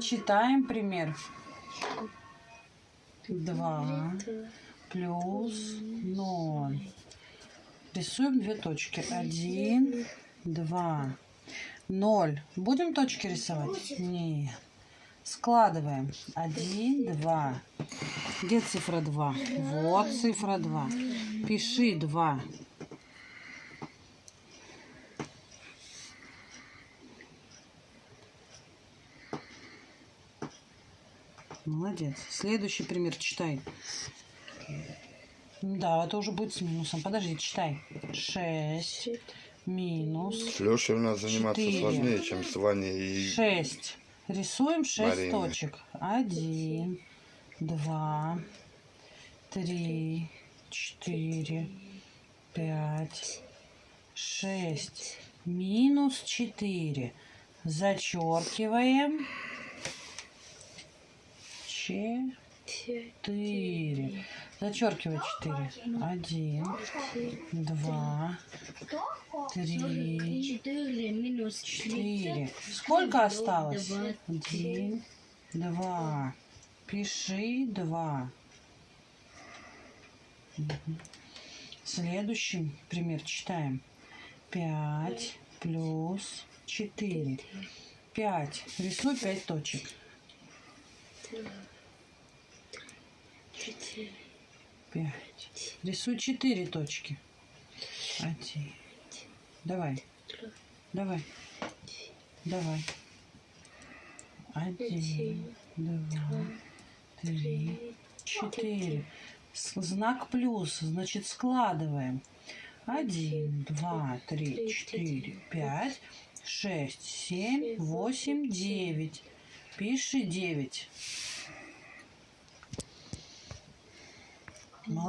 Читаем пример. 2 плюс 0. Рисуем две точки. 1, 2, 0. Будем точки рисовать? Нет. Складываем. 1, 2. Где цифра 2? Вот цифра 2. Пиши 2. Молодец. Следующий пример читай. Да, это уже будет с минусом. Подожди, читай. 6 минус С Лешей у нас заниматься Четыре. сложнее, сложнее, чем с Ваней и 6. Рисуем 6 Мариной. точек. 1, 2, 3, 4, 5, 6. Минус 4. Зачеркиваем. 4. Зачеркивай 4. 1, 2, 3, Четыре Четыре. Сколько осталось? Один, два. Пиши два. Следующий пример читаем. Пять плюс четыре. Пять. Рисуй пять точек. Четыре. Пять. Рисуй четыре точки. Один. Давай. Давай. Давай. Один, два, три, четыре. Знак плюс, значит складываем. Один, два, три, четыре, пять, шесть, семь, восемь, девять. Пиши девять.